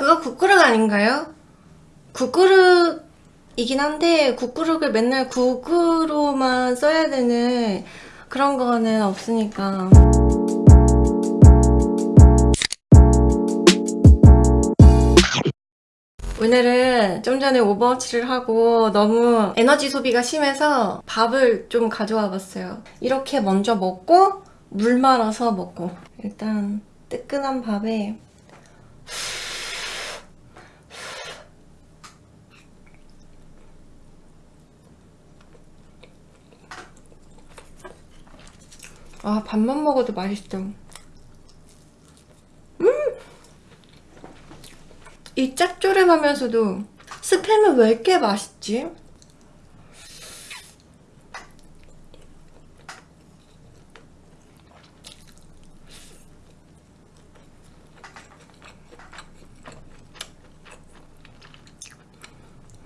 그거 국그릇 아닌가요? 국그릇이긴 한데 국그릇을 맨날 국으로만 써야 되는 그런 거는 없으니까. 오늘은 좀 전에 오버워치를 하고 너무 에너지 소비가 심해서 밥을 좀 가져와 봤어요. 이렇게 먼저 먹고 물 말아서 먹고. 일단 뜨끈한 밥에 아 밥만 먹어도 맛있어 음! 이 짭조름하면서도 스팸은 왜 이렇게 맛있지?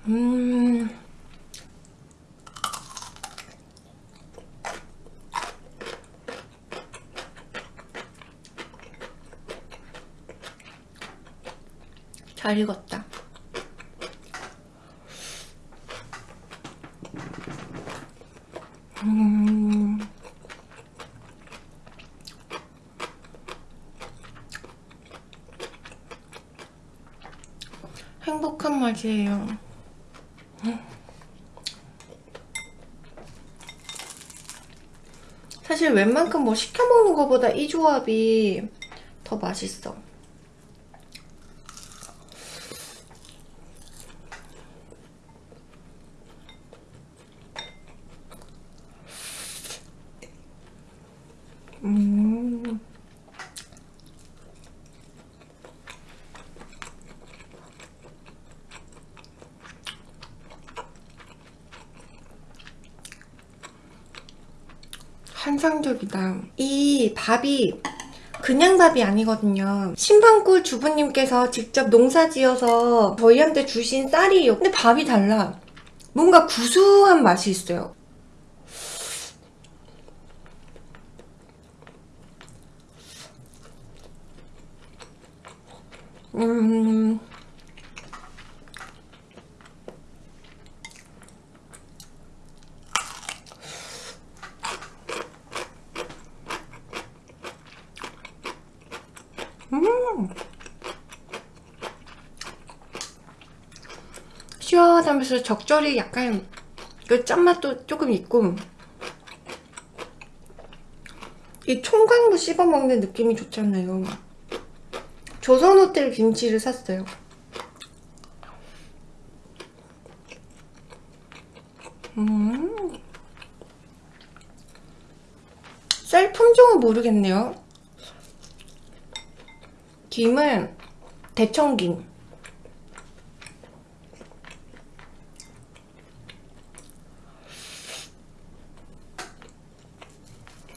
음... 잘 익었다. 음. 행복한 맛이에요. 사실 웬만큼 뭐 시켜 먹는 것보다 이 조합이 더 맛있어. 음. 환상적이다. 이 밥이 그냥 밥이 아니거든요. 신방꿀 주부님께서 직접 농사지어서 저희한테 주신 쌀이에요. 근데 밥이 달라. 뭔가 구수한 맛이 있어요. 음... 음! 시원 하면서 적절히 약간 그 짠맛도 조금 있고. 이 총각무 씹어먹는 느낌이 좋잖아요? 조선호텔 김치를 샀어요. 음. 쌀 품종은 모르겠네요. 김은 대청김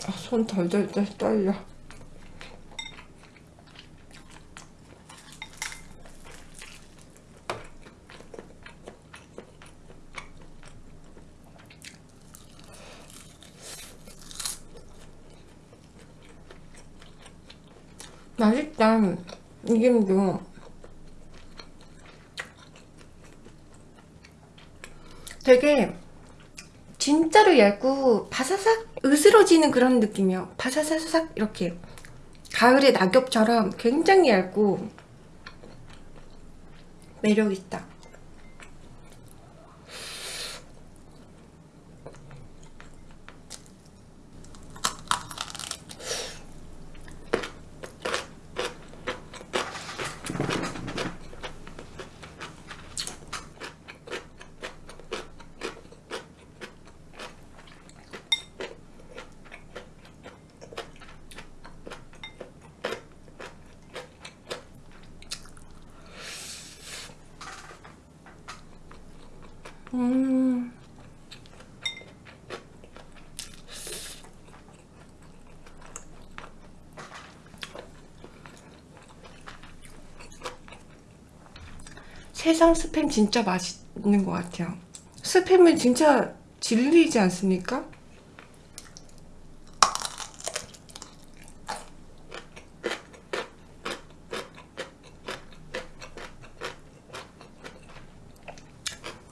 아, 손 덜덜덜 떨려. 맛있다. 이김도 되게 진짜로 얇고 바사삭 으스러지는 그런 느낌이야 바사사삭 이렇게 가을의 낙엽처럼 굉장히 얇고 매력있다 음. 세상 스팸 진짜 맛있는 것 같아요 스팸은 진짜 진리지 않습니까?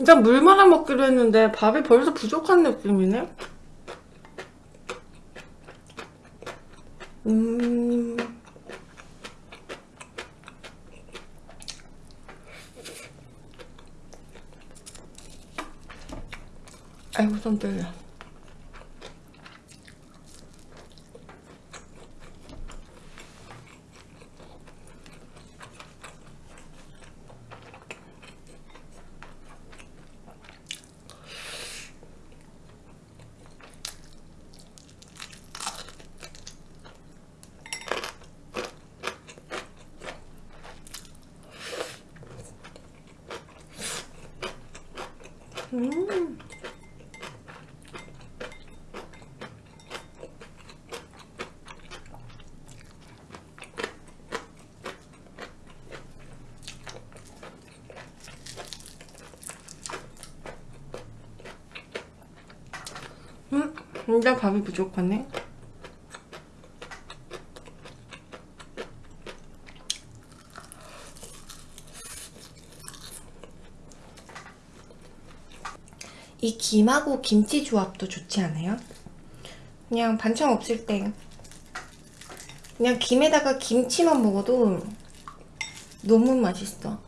일단 물 말아 먹기로 했는데 밥이 벌써 부족한 느낌이네. 음. 아이고 손 떨려. 음. 음, 진짜 밥이 부족하네. 이 김하고 김치 조합도 좋지 않아요? 그냥 반찬 없을 때 그냥 김에다가 김치만 먹어도 너무 맛있어.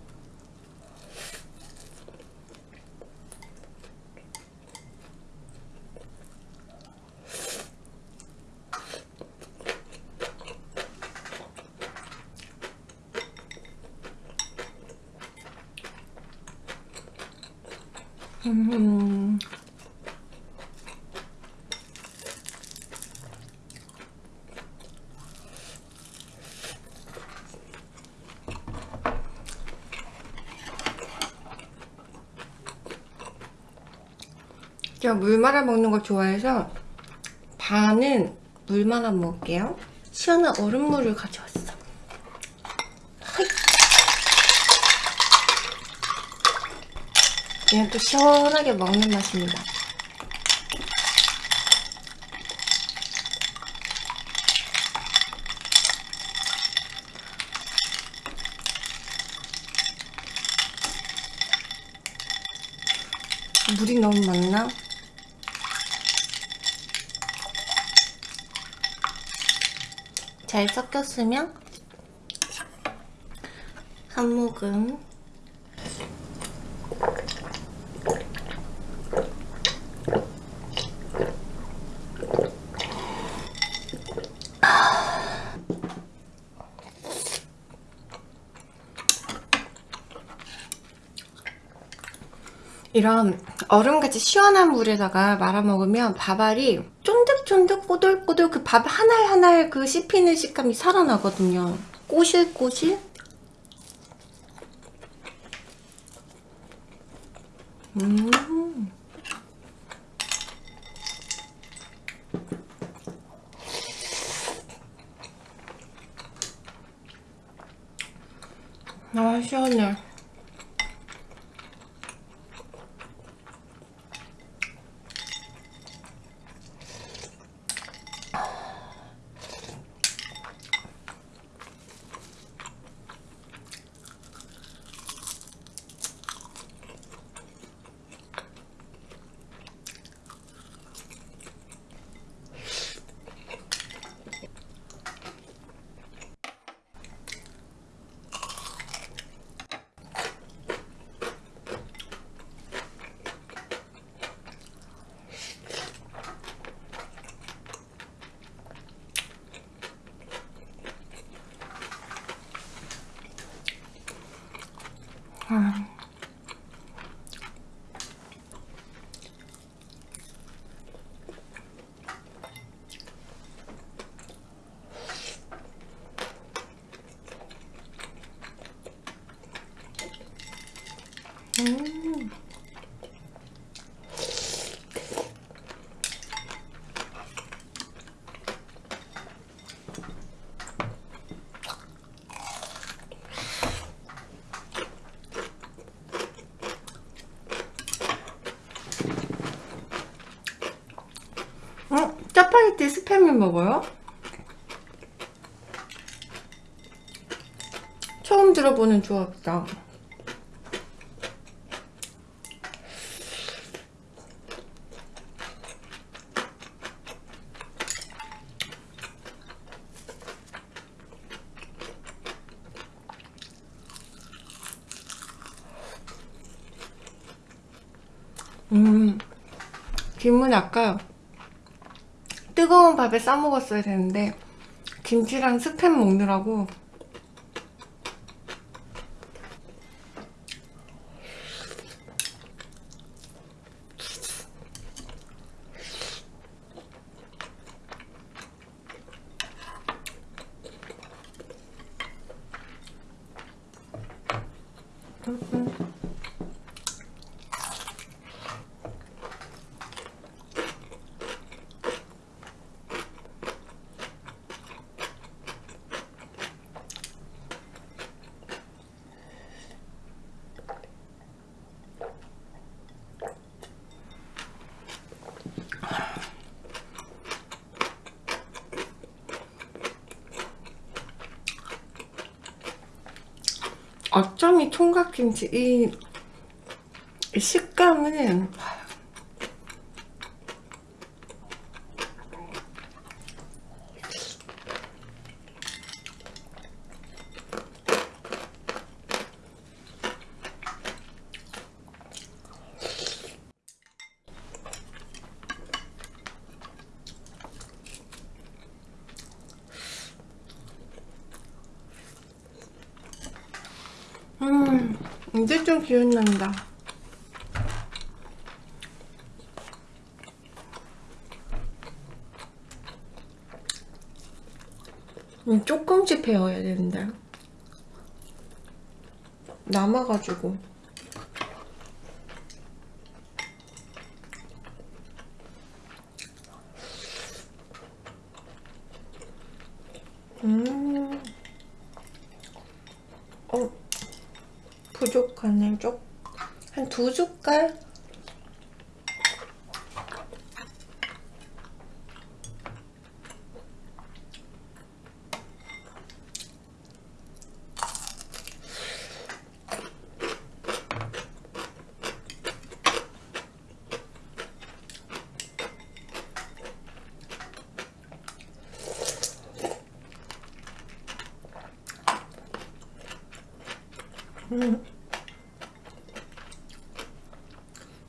음. 제가 물 말아 먹는 걸 좋아해서 반은 물 말아 먹을게요. 시원한 얼음물을 가져왔어. 그냥 또 시원하게 먹는 맛입니다. 물이 너무 많나? 잘 섞였으면 한 모금. 이런 얼음같이 시원한 물에다가 말아 먹으면 밥알이 쫀득쫀득 꼬들꼬들 그 밥 한알한알 그 씹히는 식감이 살아나거든요. 꼬실꼬실? 음. 아, 시원해. 짜파게티 스팸을 먹어요? 처음 들어보는 조합이다 음 김은 아까 뜨거운 밥에 싸 먹었어야 되는데 김치랑 스팸 먹느라고 어쩜 이 총각김치 이, 이 식감은 음 이제 좀 기운난다. 음, 조금씩 배워야 되는데 남아가지고. 음, 어, 부족하네. 쪽, 한 두 숟갈?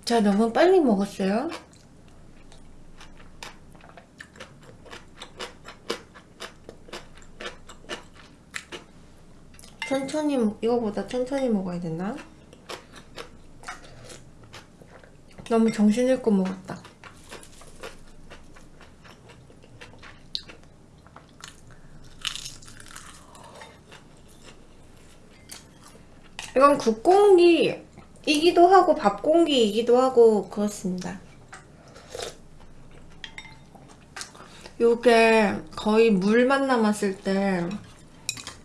자, 너무 빨리 먹었어요. 천천히, 먹- 이거보다 천천히 먹어야 되나? 너무 정신없고 먹었다. 이건 국공기이기도 하고 밥공기이기도 하고 그렇습니다. 요게 거의 물만 남았을 때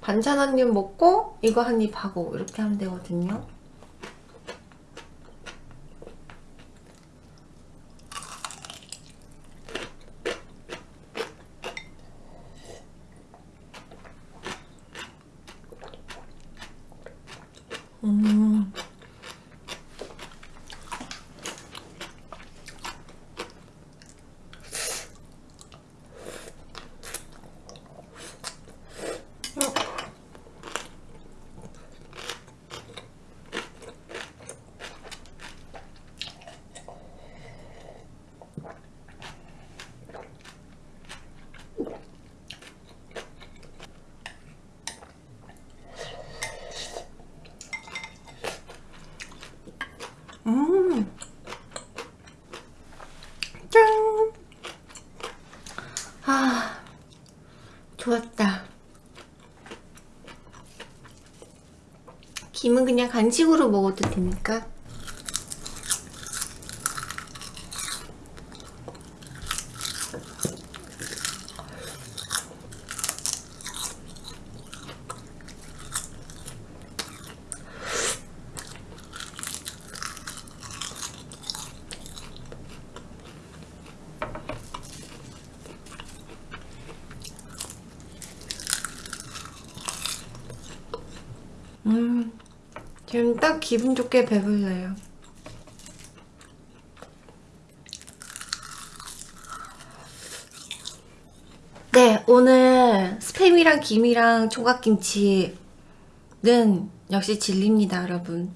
반찬 한 입 먹고 이거 한 입 하고 이렇게 하면 되거든요. 음. 음. 짠. 아, 좋았다. 김은 그냥 간식으로 먹어도 되니까. 음, 지금 딱 기분 좋게 배불러요. 네, 오늘 스팸이랑 김이랑 총각김치는 역시 진리입니다, 여러분.